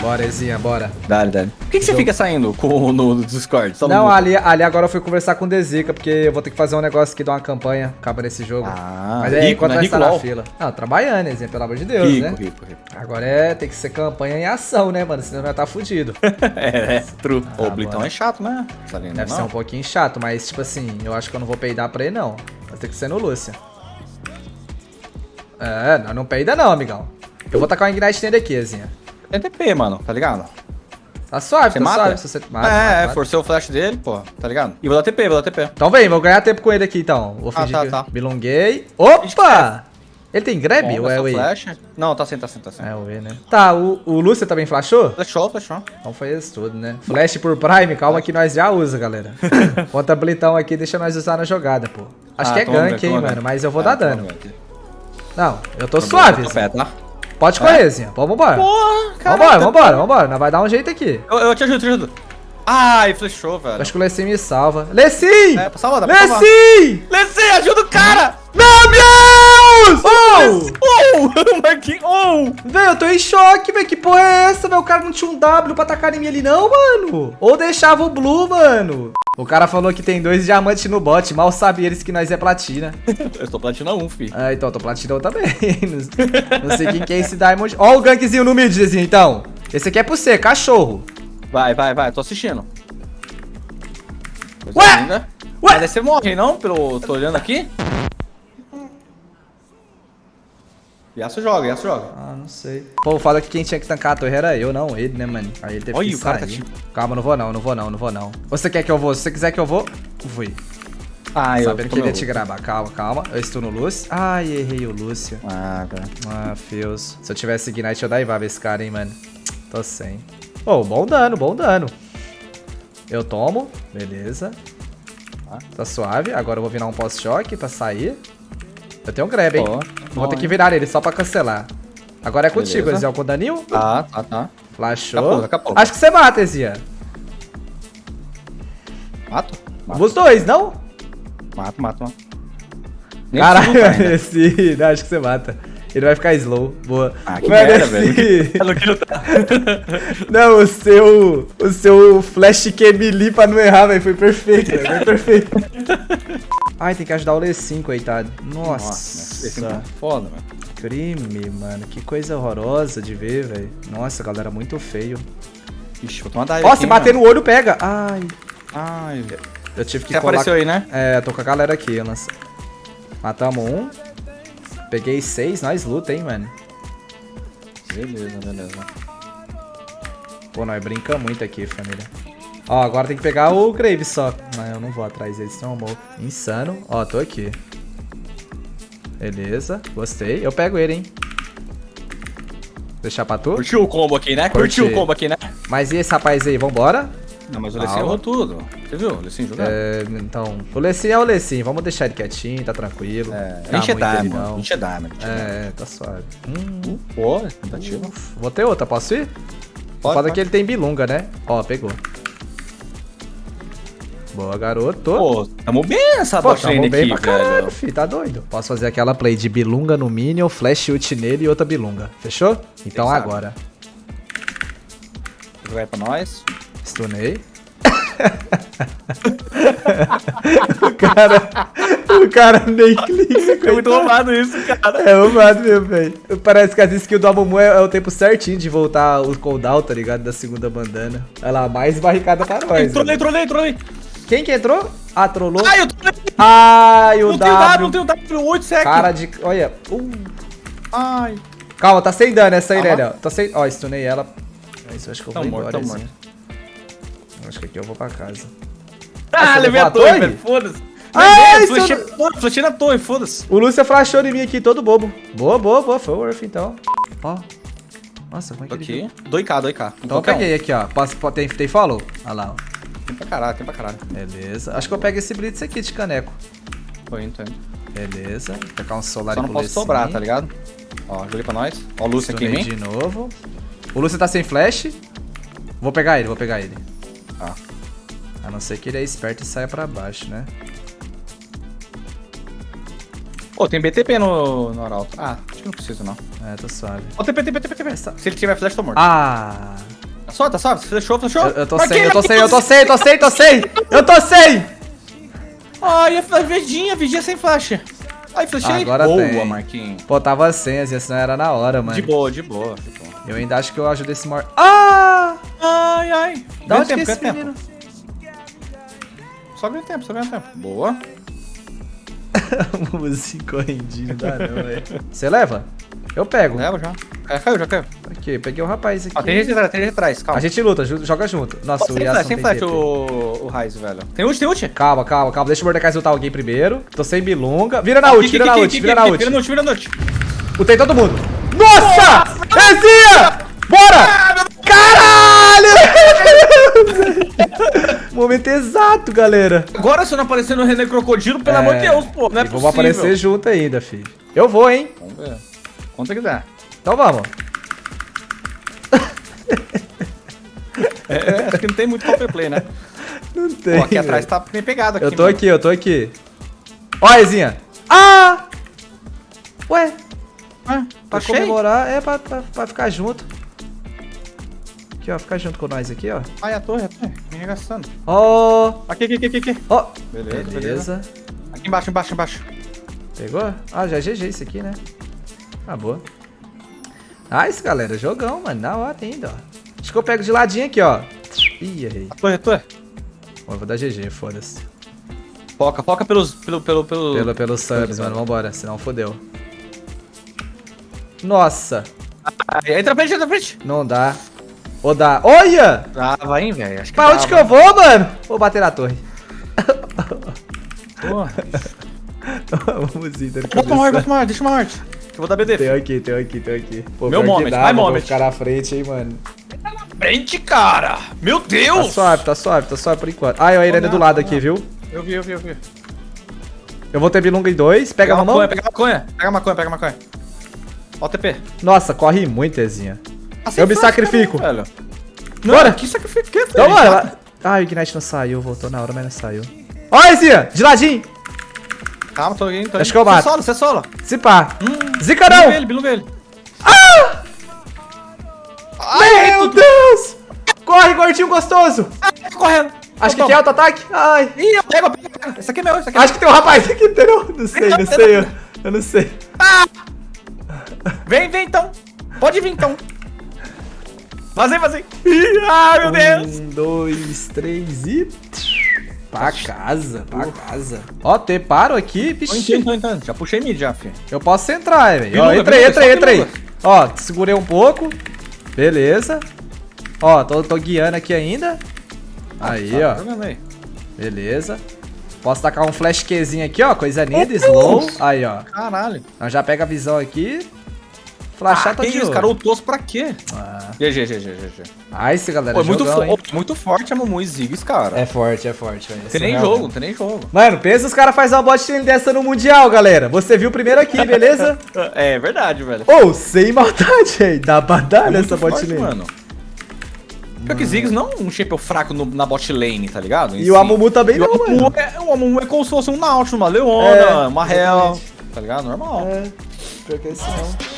Bora, Ezinha, bora. Dale, dale. Por que, que você fica saindo com, no, no Discord? Só no Não, grupo? ali, ali agora eu fui conversar com o Dezica, porque eu vou ter que fazer um negócio aqui, dar uma campanha, acaba nesse jogo. Ah, Mas aí, rico, enquanto né? nós tá na fila. Não, trabalhando, Ezinha, pelo amor de Deus, Rico, né? rico, rico. Agora é, tem que ser campanha em ação, né, mano? Senão vai tá fudido. é, é, true. Ah, o Blitão é chato, né? Tá vendo, Deve não? ser um pouquinho chato, mas, tipo assim, eu acho que eu não vou peidar pra ele, não. Vai ter que ser no Lúcia. É, não, não peida não, amigão. Eu vou tacar um Ignite nele aqui, Ezinha. TP, mano, tá ligado? Tá suave, Você tá mata? suave. Você mata, é, mata, é, mata. forcei o flash dele, pô, tá ligado? E vou dar TP, vou dar TP. Então vem, vou ganhar tempo com ele aqui, então. Vou Ah, fingir tá, que tá. bilonguei. Opa! Ele tem grab Bom, ou é o E? flash. Não, tá sem, tá sem, tá sem. É o E, né? Tá, o, o Lúcia também flashou? Flashou, flashou. Então foi isso tudo, né? Flash por Prime, calma que nós já usa, galera. Conta blitão aqui, deixa nós usar na jogada, pô. Acho Ah, que é gank, hein, mano. Mas eu vou É, dar dano. Não, eu tô bom, suave. tô pé, tá? Pode correr, Zinho. Vamos embora. Porra, cara. Vambora, vambora, vambora. Nós vai dar um jeito aqui. Eu, eu te ajudo, te ajudo. Ai, flashou, velho. Acho que o Lecim me salva. Lecim! É, pra salvar, dá pra salvar. Lecim! Lessie, ajuda o cara! Meu Deus! Oh! Oh, Marquinhos, oh! Velho, eu tô em choque, velho. Que porra é essa, velho? O cara não tinha um W pra atacar em mim ali, não, mano. Ou deixava o Blue, mano. O cara falou que tem dois diamantes no bot. Mal sabe eles que nós é platina. Eu estou platina 1, fi. Ah, então, eu tô platinão também. não sei quem que é esse Diamond. Ó o gankzinho no mid, Zezinho, então. Esse aqui é pro você, cachorro. Vai, vai, vai, tô assistindo. Coisa Ué? linda. Ué? Mas aí você morre, não? Pelo... Tô olhando aqui. Yasuo joga, Yasuo joga. Ah, não sei. Pô, fala que quem tinha que tancar a torre era eu, não ele, né, mano? Aí ele teve Olha, que o cara tá te- Calma, não vou não, não vou não, não vou não. Você quer que eu vou? Se você quiser que eu vou, fui. Ah, Sabendo que ele ia te gravar. Calma, calma. Eu estou no Lúcio. Ai, errei o Lúcio. Ah, velho. Ah, fios. Se eu tivesse Ignite, eu daivava esse cara, hein, mano. Tô sem. Ô, bom dano, bom dano. Eu tomo. Beleza. Tá. Tá suave. Agora eu vou virar um pós-choque pra sair. Eu tenho um grab, hein. Vou ter que virar ele só pra cancelar. Agora é contigo. Eziel, com o daninho. Tá, tá, tá. Flashou. Acho que você mata, Ezia. Mato? Mato, Os dois, não? mato, mato. mato. Nem Caralho, esse... Não, acho que você mata. Ele vai ficar slow. Boa. Ah, que Mano, merda, esse- velho. Eu não o seu. O seu flash que melee pra não errar, velho. Foi perfeito, velho. Foi perfeito. Ai, tem que ajudar o Lecim, coitado. Nossa. Nossa, esse é foda, mano. crime, mano. Que coisa horrorosa de ver, velho. Nossa, galera, muito feio. Ixi, vou tomar dive Ó, se bater mano. no olho, pega. Ai. Ai, velho. Eu tive que Você colar... apareceu aí, né? É, tô com a galera aqui, lança. Matamos um. Peguei seis, nós luta, hein, mano. Beleza, beleza. Pô, nós brinca muito aqui, família. Ó, agora tem que pegar o Graves só. Mas eu não vou atrás dele, senão eu morro. Insano. Ó, tô aqui. Beleza, gostei. Eu pego ele, hein. Deixar pra tu? Curtiu o combo aqui, né? Curti. Curtiu o combo aqui, né? Mas e esse rapaz aí, vambora? Não, mas o. Lessin errou tudo. Você viu? O Lessin jogando? É, então, o Lecim é o Lecim. Vamos deixar ele quietinho, tá tranquilo. É, Tá enche diamond. diamond. enche diamond. É, tá suave. Hum, Pô, tentativa. vou ter outra, posso ir? Pode, Foda pode. que ele tem bilunga, né? Ó, pegou. Boa, garoto. Pô, tamo bem nessa Pô, tamo bem aqui, pra caralho, velho. fi, tá doido. Posso fazer aquela play de bilunga no minion, flash ult nele e outra bilunga. Fechou? Então sabe. agora. Vai pra nós. Stunei. o cara. O cara nem clica. É muito roubado isso, cara. É roubado mesmo, velho. Parece que as skills do Amumu é, é o tempo certinho de voltar o cooldown, tá ligado? Da segunda bandana. Olha lá, mais barricada pra nós. Trolei, velho. trolei, trolei. Quem que entrou? Ah, trollou. Ai, eu trolei. Ai, o Não tenho dado, W. não tenho dado. 8 sec. Cara de. Olha. Uh. Ai. Calma, tá sem dano essa aí, Calma. Lélia. Tá sem. Ó, stunei ela. É isso, acho que eu Tá vou morto, embora. tá Ezinha. Acho que aqui eu vou pra casa. Ah, levei a torre, torre? velho. Foda-se. Seu- flechei a torre, flechei na torre, foda-se. O Lúcia flashou em mim aqui, todo bobo. Boa, boa, boa. Foi o Worth, então. Ó. Nossa, como é que Tô ele... aqui. 2k, 2k. Então eu peguei aqui, ó. Posso, tem, tem follow? Olha lá, ó. Tem pra caralho, tem pra caralho. Beleza. Acho que eu pego esse blitz aqui de caneco. Tô indo, tô indo. Beleza. Vou pegar um solar Só não posso sobrar, tá ligado? Ó, joguei pra nós. Ó, o Lúcio aqui em mim. de novo. O Lúcio tá sem flash. Vou pegar ele, vou pegar ele. Tá. A não ser que ele é esperto e saia pra baixo, né? Pô, tem BTP no, no Arauto. Ah, acho que não precisa, não. É, tô suave. Ó, TP, TP, TP, TP. Se ele tiver flash, tô morto. Ah! Tá suave. Flashou, flashou. Eu, eu tô Marquei, sem, eu tô sem, eu tô sem, eu tô sem, tô sem! Eu tô sem! Ai, a vidinha, vidinha sem flash. Ai, flashei. Agora Boa, tem. Marquinhos. Pô, tava sem, assim, senão era na hora, mano. De boa, de boa, de boa. Eu ainda acho que eu ajudo esse mor... Ah! Ai, ai. Ganha onde que é tempo, esse ganha menino? Só ganha tempo, só ganha tempo. Boa. Música correndinho, dá não, velho. Você leva? Eu pego. Leva já. É, caiu, já caiu. Aqui, peguei o rapaz aqui. Ó, tem gente atrás, tem gente atrás, calma. A gente luta, joga junto. Nossa, Ó, o Tem Yasuo flash, tem flash o, o Raiz, velho. Tem ult, tem ult. Calma, calma, calma. Deixa o Mordecai ultar alguém primeiro. Tô sem bilunga. Vira na ult, vira na ult, vira na ult. Vira no ult, vira no ult. Utei todo mundo. Nossa! Rezinha! Bora! Caralho! Momento exato, galera. Agora se eu não aparecer no René Crocodilo, pelo É. amor de Deus, pô. Não é e vamos possível. aparecer junto ainda, filho. Eu vou, hein? Vamos ver. Quanto quiser. Então vamos. É, acho que não tem muito play, né? Não tem. Pô, aqui velho. atrás tá bem pegado aqui, Eu tô mano. aqui, eu tô aqui. Ó, a Rezinha. Ah! Ué, Ah, pra tá cheio? comemorar, é pra, pra, pra ficar junto. Aqui, ó, ficar junto com nós aqui, ó. Ai, a torre, a torre. Me arregaçando. Ó, Aqui, aqui, aqui, aqui, aqui. ó. Beleza, beleza. Beleza. Aqui embaixo, embaixo, embaixo. Pegou? Ah, já é GG isso aqui, né? Ah, boa. Nice, galera. Jogão, mano. Na hora ainda, ó. Acho que eu pego de ladinho aqui, ó. Ih, errei. A torre, a torre. Bom, eu vou dar GG, foda-se. Foca, foca pelos, pelo, pelo, pelo... Pelo, pelos subs, mano. Vambora, senão fodeu. Nossa, Ai, entra pra frente, entra pra frente. não dá. Ou dá. Olha! Tava, hein, velho. Pra onde que eu vou, mano? Vou bater na torre. Porra. Vamos ir, Bota uma horde, bota uma horde, deixa uma horde. Eu vou dar BD. Tem aqui, tem aqui, tem aqui. Pô, Meu moment, dá, my mano, vou moment. ficar na frente, hein, mano. Frente, cara. Meu Tá Deus. suave, tá suave, tá suave por enquanto. Ah, eu ainda é do lado aqui, viu? Eu vi, eu vi, eu vi. Eu vou ter bilunga em dois. Pega a mão. pega maconha. Pega maconha, pega maconha. Ó o TP. Nossa, corre muito, Ezinha. Assim Eu me faz, sacrifico. cara, velho. Não, Bora. que sacrifício que é, Então, lá- Ah, o Ignite não saiu. Voltou na hora, mas não saiu. Ó, Ezinha, de ladinho. Calma, tô indo, tô Acho indo. que eu mato. Você solo, você solo. Se pá. Hum, Zica não. ele, biluga ele. Meu Deus. Corre, gordinho gostoso. Ah, tá correndo. Acho que Toma. quer auto-ataque. Ai. Ih, eu pego, pego, pego. Esse aqui é meu, esse aqui é Acho que tem um rapaz aqui, entendeu? Não sei, não sei. Eu, eu não sei. meu. Vem, vem então. Pode vir então. Vazei, vazei. Ah, meu Deus. Um, dois, três e... Pra casa, pra casa. Ó, te paro aqui, Tô vixi. entrando, tô entrando. Já puxei mid já, filho. Eu posso entrar, velho. Ó, entrei, entrei, entrei. Ó, segurei um pouco. Beleza. Ó, tô, tô guiando aqui ainda. Aí, Tá ó. Beleza. Posso tacar um flash Qzinho aqui, ó. Coisa linda, slow. Aí, ó. Caralho. Nós já pega a visão aqui. Flashar Ah, tá de isso, cara? Ultou pra quê? Ah. GG, GG, GG. Nice, galera. Pô, é muito, jogão, fo hein? muito forte a Mumu e Ziggs, cara. É forte, é forte, velho. Não tem nem Surreal, jogo, não tem nem jogo. Mano, pensa os caras fazem uma bot lane dessa no Mundial, galera. Você viu primeiro aqui, beleza? É verdade, velho. Ô, sem maldade, aí. Dá pra dar É nessa muito bot lane. mano. Pior que Ziggs não é um shape fraco no- na bot lane, tá ligado? Em E si. o Amumu também E não, o Amumu mano. é, o Amumu é como se fosse um Nautilus, uma Leona, É, uma Hell. Tá ligado? Normal. É, pior que é isso não.